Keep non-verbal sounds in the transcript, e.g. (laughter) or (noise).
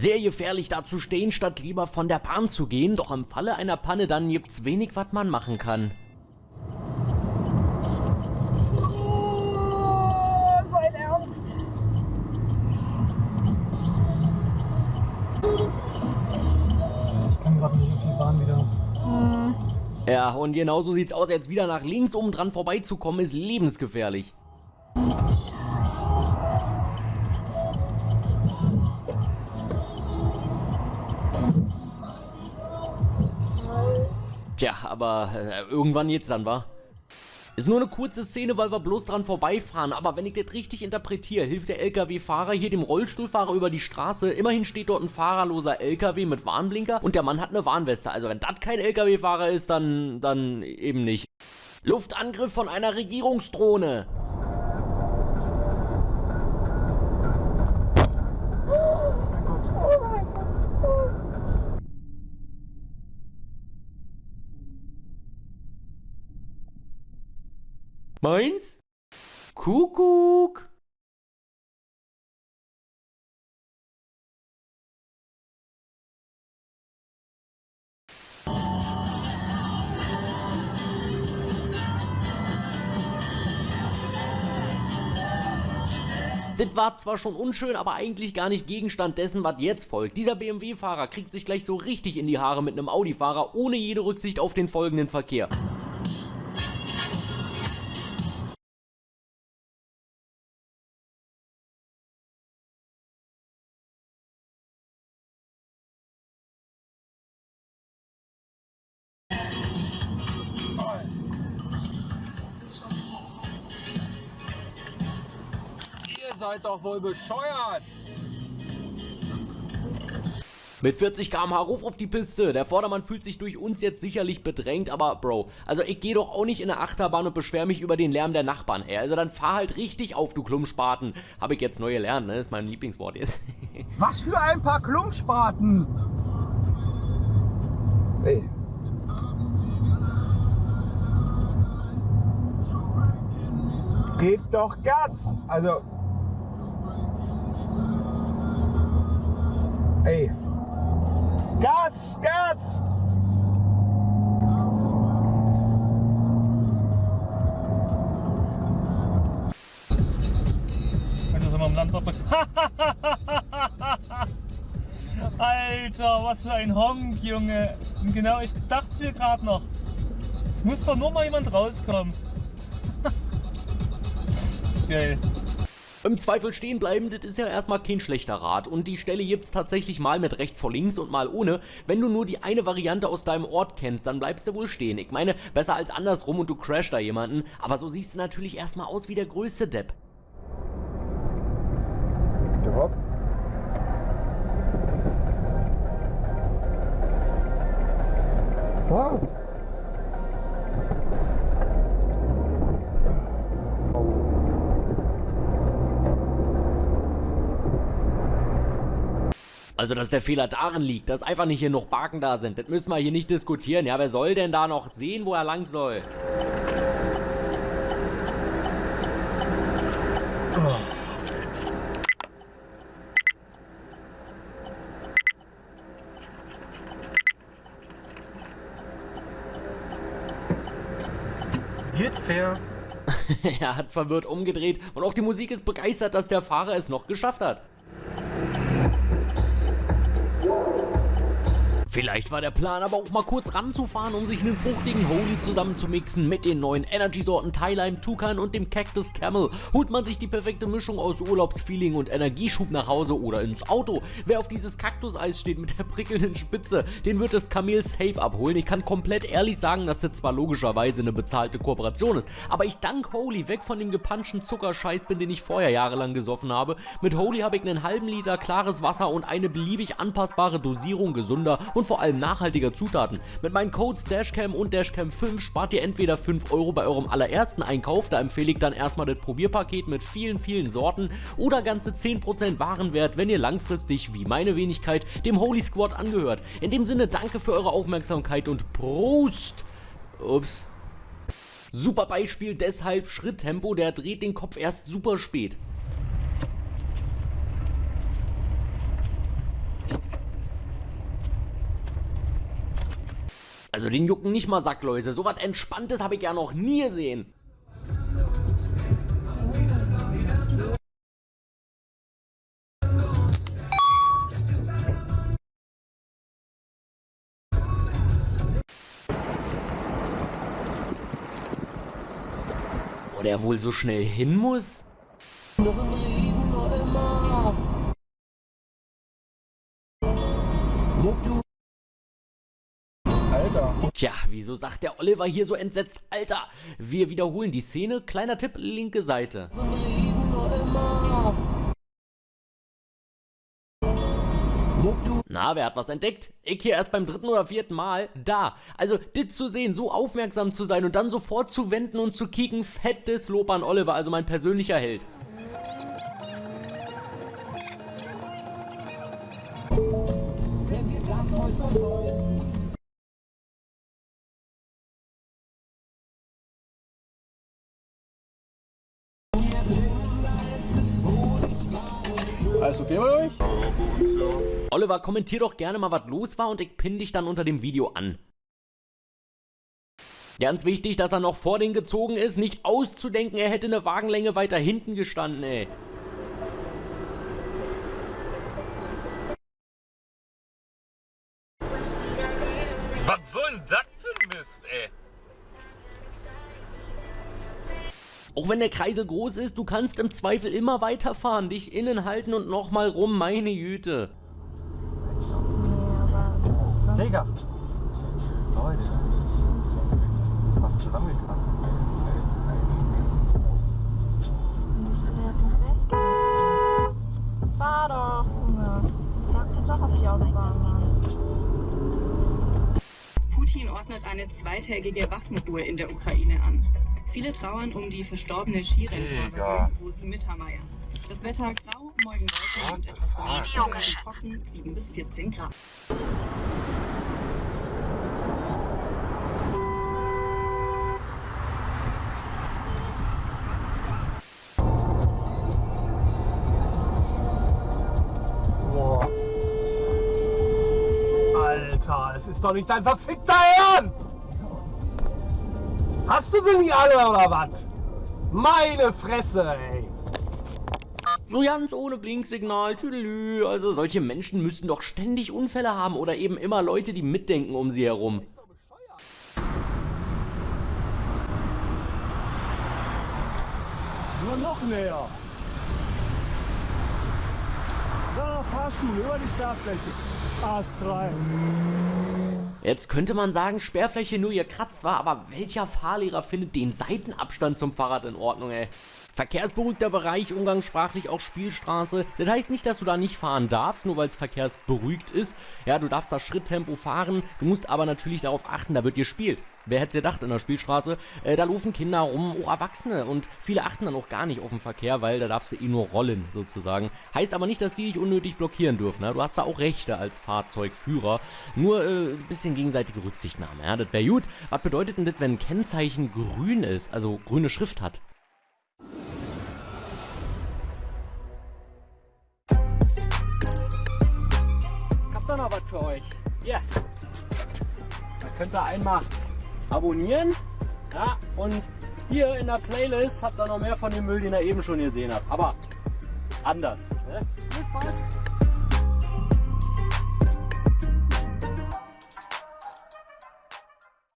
Sehr gefährlich da zu stehen, statt lieber von der Bahn zu gehen, doch im Falle einer Panne dann gibt's wenig, was man machen kann. Sein Ernst. Ich kann gerade nicht auf die Bahn wieder. Ja, und genauso sieht's aus, jetzt wieder nach links oben dran vorbeizukommen, ist lebensgefährlich. Tja, aber äh, irgendwann jetzt dann, wa? Ist nur eine kurze Szene, weil wir bloß dran vorbeifahren, aber wenn ich das richtig interpretiere, hilft der LKW-Fahrer hier dem Rollstuhlfahrer über die Straße. Immerhin steht dort ein fahrerloser LKW mit Warnblinker und der Mann hat eine Warnweste. Also wenn das kein LKW-Fahrer ist, dann, dann eben nicht. Luftangriff von einer Regierungsdrohne. Meins? Kuckuck. Das war zwar schon unschön, aber eigentlich gar nicht Gegenstand dessen, was jetzt folgt. Dieser BMW-Fahrer kriegt sich gleich so richtig in die Haare mit einem Audi-Fahrer, ohne jede Rücksicht auf den folgenden Verkehr. Seid doch wohl bescheuert! Mit 40 km/h Ruf auf die Piste. Der Vordermann fühlt sich durch uns jetzt sicherlich bedrängt, aber Bro, also ich gehe doch auch nicht in eine Achterbahn und beschwer mich über den Lärm der Nachbarn, ey. Also dann fahr halt richtig auf, du Klumpspaten. Habe ich jetzt neu gelernt, ne? Das ist mein Lieblingswort jetzt. (laughs) Was für ein paar Klumpspaten! Ey. Gebt doch Gas! Also. (laughs) Alter, was für ein Honk, Junge. Und genau, ich dachte mir gerade noch. Es muss doch nur mal jemand rauskommen. (laughs) Geil. Im Zweifel stehen bleiben, das ist ja erstmal kein schlechter Rat. Und die Stelle gibt's tatsächlich mal mit rechts vor links und mal ohne. Wenn du nur die eine Variante aus deinem Ort kennst, dann bleibst du wohl stehen. Ich meine, besser als andersrum und du crashst da jemanden. Aber so siehst du natürlich erstmal aus wie der größte Depp. Wow. Also, dass der Fehler darin liegt, dass einfach nicht hier noch Baken da sind, das müssen wir hier nicht diskutieren. Ja, wer soll denn da noch sehen, wo er lang soll? Geht fair. (laughs) er hat verwirrt umgedreht und auch die Musik ist begeistert, dass der Fahrer es noch geschafft hat. Vielleicht war der Plan aber auch mal kurz ranzufahren, um sich einen fruchtigen Holy zusammenzumixen mit den neuen Energy-Sorten Thylime, Tukan und dem Cactus Camel. Holt man sich die perfekte Mischung aus Urlaubsfeeling und Energieschub nach Hause oder ins Auto. Wer auf dieses Kaktuseis steht mit der prickelnden Spitze, den wird das Kamel safe abholen. Ich kann komplett ehrlich sagen, dass das zwar logischerweise eine bezahlte Kooperation ist, aber ich dank Holy weg von dem gepanschten Zuckerscheiß bin, den ich vorher jahrelang gesoffen habe. Mit Holy habe ich einen halben Liter klares Wasser und eine beliebig anpassbare Dosierung gesunder und vor allem nachhaltiger Zutaten. Mit meinen Codes Dashcam und Dashcam5 spart ihr entweder 5 Euro bei eurem allerersten Einkauf, da empfehle ich dann erstmal das Probierpaket mit vielen, vielen Sorten oder ganze 10% Warenwert, wenn ihr langfristig, wie meine Wenigkeit, dem Holy Squad angehört. In dem Sinne, danke für eure Aufmerksamkeit und Prost! Ups. Super Beispiel, deshalb Schritttempo, der dreht den Kopf erst super spät. Also den jucken nicht mal Sackläuse. So was Entspanntes habe ich ja noch nie gesehen. Wo der wohl so schnell hin muss? Wieso sagt der Oliver hier so entsetzt, Alter? Wir wiederholen die Szene. Kleiner Tipp, linke Seite. Na, wer hat was entdeckt? Ich hier erst beim dritten oder vierten Mal. Da. Also, dit zu sehen, so aufmerksam zu sein und dann sofort zu wenden und zu kicken, fettes Lob an Oliver, also mein persönlicher Held. Alles okay bei euch? Oliver, kommentier doch gerne mal, was los war und ich pin dich dann unter dem Video an. Ganz wichtig, dass er noch vor den gezogen ist, nicht auszudenken, er hätte eine Wagenlänge weiter hinten gestanden, ey. Was soll denn das für ein Mist, ey? Auch wenn der Kreisel groß ist, du kannst im Zweifel immer weiterfahren, dich innen halten und nochmal rum, meine Güte. Digga! Leute! Was zusammengekratzt? Fahr doch, Junge. Sag jetzt doch auf die Autobahn, Mann. Putin ordnet eine zweitägige Waffenruhe in der Ukraine an. Viele trauern um die verstorbene Skirennfahrerin Rosi Mittermeier. Das Wetter grau, morgen Wolken und etwas und trocken 7 bis 14 Grad. Boah. Alter, es ist doch nicht dein verfickter Ernst! Du sie nicht alle oder was? Meine Fresse, ey! So ganz ohne Blinksignal, tüdelü. Also solche Menschen müssten doch ständig Unfälle haben oder eben immer Leute, die mitdenken um sie herum. Nur noch näher! Da, Fahrschule über die Startfläche. Astrein. Jetzt könnte man sagen, Sperrfläche nur ihr Kratz war, aber welcher Fahrlehrer findet den Seitenabstand zum Fahrrad in Ordnung, ey? Verkehrsberuhigter Bereich, umgangssprachlich auch Spielstraße. Das heißt nicht, dass du da nicht fahren darfst, nur weil es verkehrsberuhigt ist. Ja, du darfst da Schritttempo fahren, du musst aber natürlich darauf achten, da wird gespielt. Wer hätte es gedacht in der Spielstraße? Äh, da laufen Kinder rum, auch Erwachsene und viele achten dann auch gar nicht auf den Verkehr, weil da darfst du eh nur rollen, sozusagen. Heißt aber nicht, dass die dich unnötig blockieren dürfen, ne? Du hast da auch Rechte als Fahrzeugführer. Nur äh, ein bisschen gegenseitige Rücksichtnahme, ja? Das wäre gut. Was bedeutet denn das, wenn ein Kennzeichen grün ist, also grüne Schrift hat? Ich hab da noch was für euch. Hier. Da könnt ihr einmal abonnieren. Ja, und hier in der Playlist habt ihr noch mehr von dem Müll, den ihr eben schon gesehen habt. Aber anders. Ne? Viel Spaß.